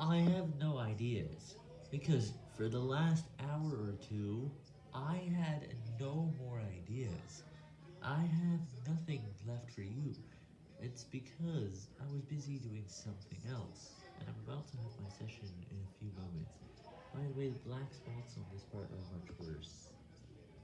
I have no ideas, because for the last hour or two, I had no more ideas. I have nothing left for you. It's because I was busy doing something else, and I'm about to have my session in a few moments. By the way, the black spots on this part.